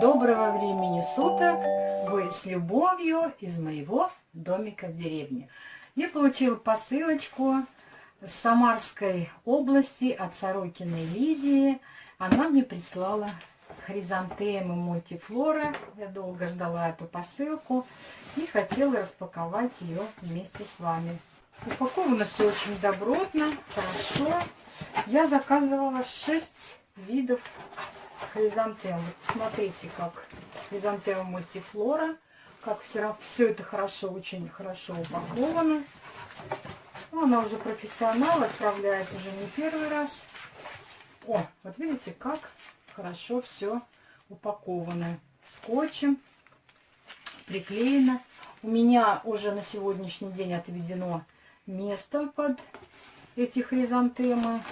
Доброго времени суток! Вы с любовью из моего домика в деревне. Я получила посылочку с Самарской области от Сорокиной Лидии. Она мне прислала хризантемы мультифлора. Я долго ждала эту посылку и хотела распаковать ее вместе с вами. Упаковано все очень добротно, хорошо. Я заказывала 6 видов хризантем. Вот посмотрите, как хризантема мультифлора. Как все, все это хорошо, очень хорошо упаковано. Ну, она уже профессионал, отправляет уже не первый раз. О, вот видите, как хорошо все упаковано. Скотчем приклеено. У меня уже на сегодняшний день отведено место под эти хризантемы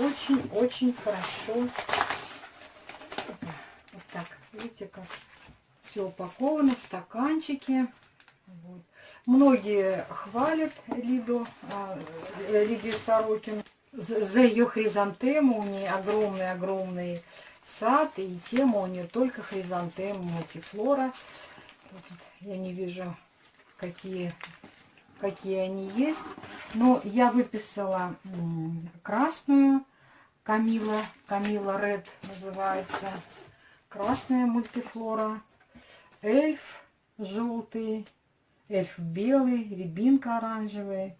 очень-очень хорошо. Вот так, видите, как все упаковано в стаканчике. Вот. Многие хвалят Лиду, а, э, Лидию Сорокин за ее хризантему. У нее огромный-огромный сад, и тема у нее только хризантема мультифлора. Я не вижу, какие какие они есть. Но я выписала красную Камила, Камила Ред называется. Красная мультифлора. Эльф желтый, эльф белый, рябинка оранжевая,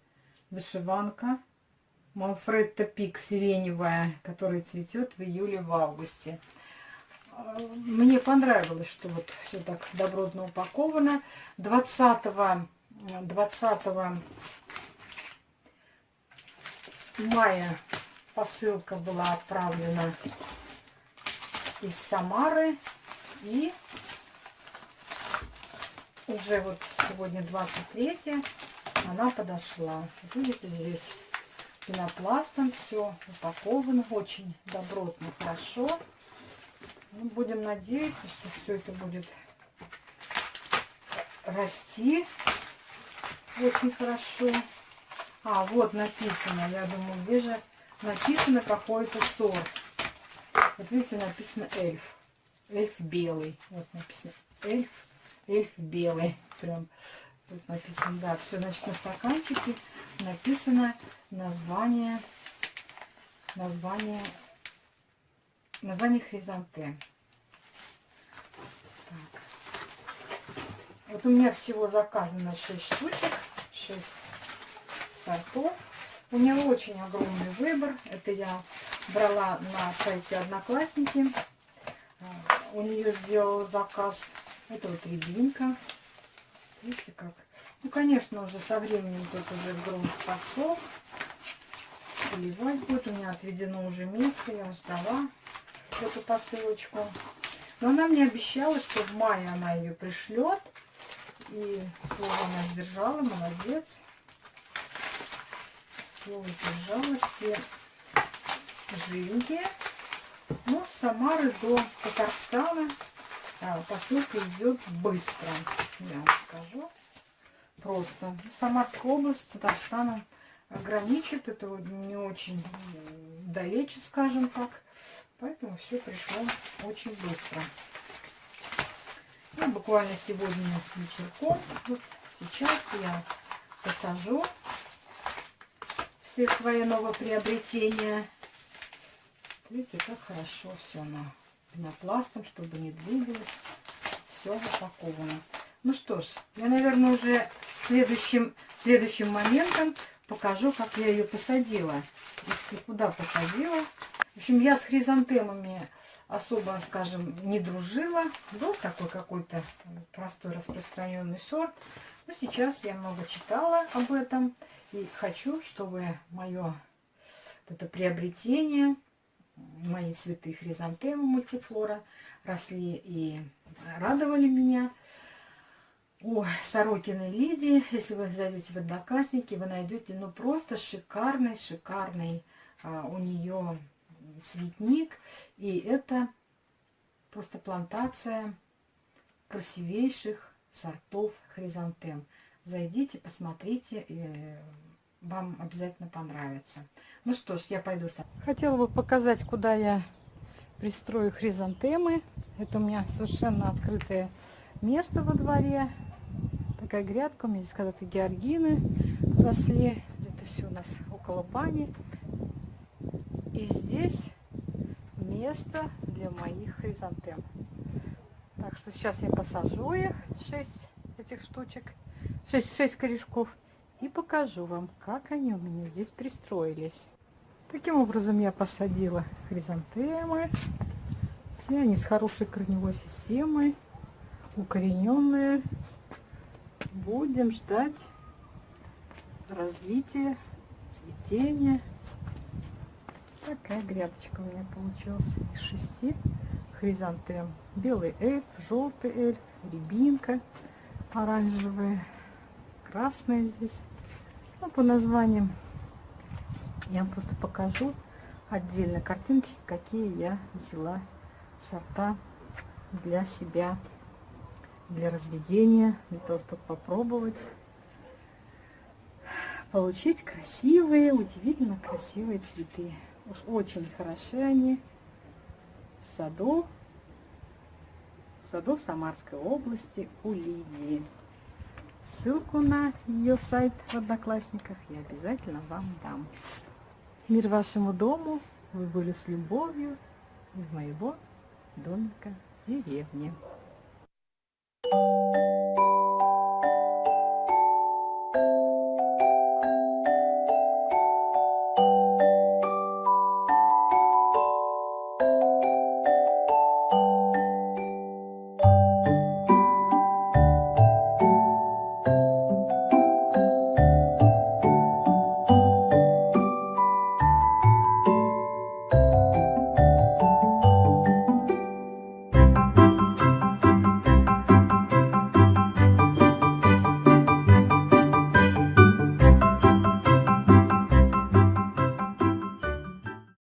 вышиванка. Манфредта Пик сиреневая, которая цветет в июле в августе. Мне понравилось, что вот все так добротно упаковано. 20 20 мая посылка была отправлена из Самары. И уже вот сегодня 23 она подошла. Видите, здесь пенопластом все упаковано. Очень добротно, хорошо. Ну, будем надеяться, что все это будет расти очень хорошо. А, вот написано, я думаю, где же написано какой-то сорт. Вот видите, написано эльф. Эльф белый. Вот написано эльф. Эльф белый. Прям тут написано, да, все, значит, на стаканчике написано название, название, название хризантем. Вот у меня всего заказано 6 штучек, 6 сортов. У меня очень огромный выбор. Это я брала на сайте Одноклассники. А, у нее сделала заказ. Это вот рябинка. Видите как? Ну, конечно, уже со временем тут уже грунт подсох. Поливать будет. У меня отведено уже место. Я ждала эту посылочку. Но она мне обещала, что в мае она ее пришлет. И слово она сдержала, молодец. Слово сдержала, все живенькие. Но с Самары до Татарстана а, посылка идет быстро, я вам скажу. Просто. Самарская область с Татарстаном граничит. Это не очень далече, скажем так. Поэтому все пришло очень быстро. Буквально сегодня вечерком. Вот сейчас я посажу все свои новоприобретения. Видите, как хорошо все на пенопластом, чтобы не двигалось. Все упаковано. Ну что ж, я, наверное, уже следующим, следующим моментом покажу, как я ее посадила. И куда посадила. В общем, я с хризантемами особо, скажем, не дружила. Был такой какой-то простой распространенный сорт. Но сейчас я много читала об этом. И хочу, чтобы мое это приобретение, мои цветы хризантемы мультифлора росли и радовали меня. О, Сорокиной Лидии, если вы зайдете в Одноклассники, вы найдете ну просто шикарный, шикарный а, у нее цветник. И это просто плантация красивейших сортов хризантем. Зайдите, посмотрите, и вам обязательно понравится. Ну что ж, я пойду сам. Хотела бы показать, куда я пристрою хризантемы. Это у меня совершенно открытое место во дворе. Такая грядка. У меня здесь когда-то георгины росли. Это все у нас около бани. И здесь место для моих хризантем. Так что сейчас я посажу их, 6 этих штучек, 6, 6 корешков, и покажу вам, как они у меня здесь пристроились. Таким образом я посадила хризантемы. Все они с хорошей корневой системой, укорененные. Будем ждать развития, цветения. Такая грядочка у меня получилась из шести хризантем. Белый эльф, желтый эльф, рябинка оранжевая, красная здесь. Ну, по названиям я вам просто покажу отдельно картинки, какие я взяла сорта для себя, для разведения, для того, чтобы попробовать получить красивые, удивительно красивые цветы. Уж очень хороши они в саду, в саду Самарской области у Лидии. Ссылку на ее сайт в Одноклассниках я обязательно вам дам. Мир вашему дому, вы были с любовью из моего домика в деревне.